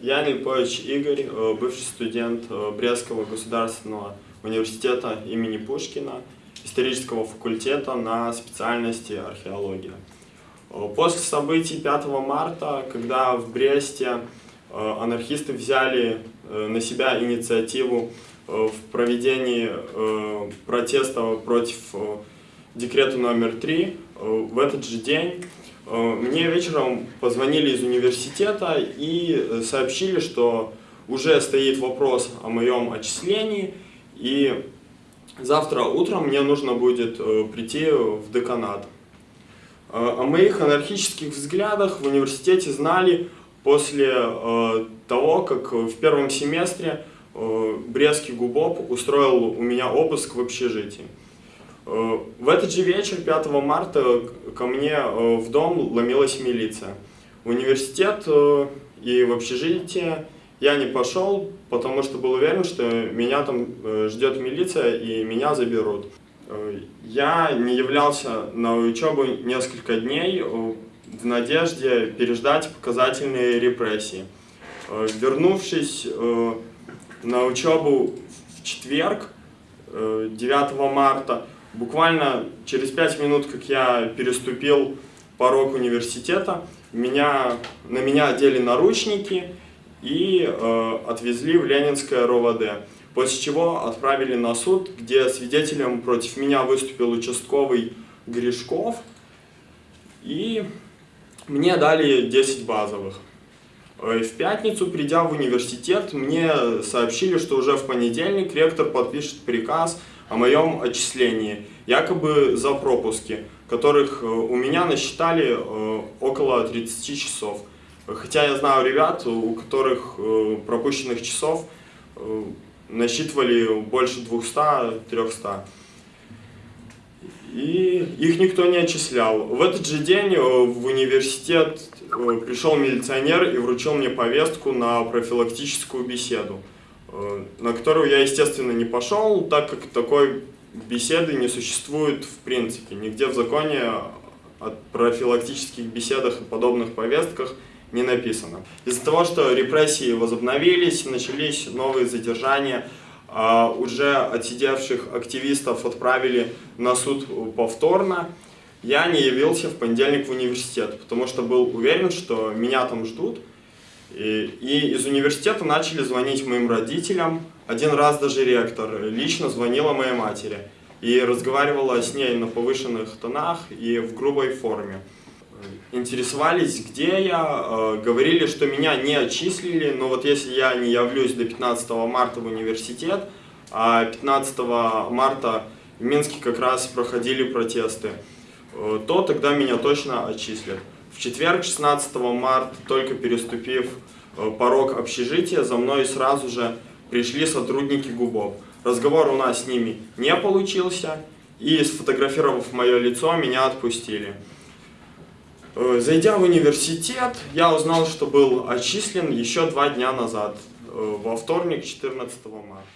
Я Липович Игорь, э, бывший студент э, Брестского государственного университета имени Пушкина, исторического факультета на специальности археология. Э, после событий 5 марта, когда в Бресте анархисты взяли на себя инициативу в проведении протеста против декрета номер 3, в этот же день мне вечером позвонили из университета и э, сообщили, что уже стоит вопрос о моем отчислении, и завтра утром мне нужно будет э, прийти в деканат. О моих анархических взглядах в университете знали после того, как в первом семестре Брестский ГУБОП устроил у меня обыск в общежитии. Э, в этот же вечер, 5 марта, ко мне э, в дом ломилась милиция. В университет э, и в общежитие я не пошел, потому что был уверен, что меня там ждет милиция и меня заберут. Я не являлся на учебу несколько дней в надежде переждать показательные репрессии. Вернувшись на учебу в четверг, 9 марта, Буквально через пять минут, как я переступил порог университета, меня, на меня одели наручники и э, отвезли в Ленинское РОВД. После чего отправили на суд, где свидетелем против меня выступил участковый Гришков. И мне дали 10 базовых. Э, в пятницу, придя в университет, мне сообщили, что уже в понедельник ректор подпишет приказ о моем отчислении, якобы за пропуски, которых э, у меня насчитали э, около 30 часов. Хотя я знаю ребят, у которых пропущенных часов насчитывали больше 200-300. И их никто не отчислял. В этот же день в университет Э, пришел милиционер и вручил мне повестку на профилактическую беседу, э, на которую я, естественно, не пошел, так как такой беседы не существует в принципе. Нигде в законе о профилактических беседах и подобных повестках не написано. Из-за того, что репрессии возобновились, начались новые задержания, а уже отсидевших активистов отправили на суд повторно, я не явился в понедельник в университет, потому что был уверен, что меня там ждут. И, из университета начали звонить моим родителям. Один раз даже ректор лично звонила моей матери и разговаривала с ней на повышенных тонах и в грубой форме. Интересовались, где я, э, говорили, что меня не отчислили, но вот если я не явлюсь до 15 марта в университет, а 15 марта в Минске как раз проходили протесты, Э, то тогда меня точно отчислят. В четверг, 16 марта, только переступив э, порог общежития, за мной сразу же пришли сотрудники ГУБОП. Разговор у нас с ними не получился, и сфотографировав мое лицо, меня отпустили. Э, зайдя в университет, я узнал, что был отчислен еще два дня назад, во вторник, 14 марта.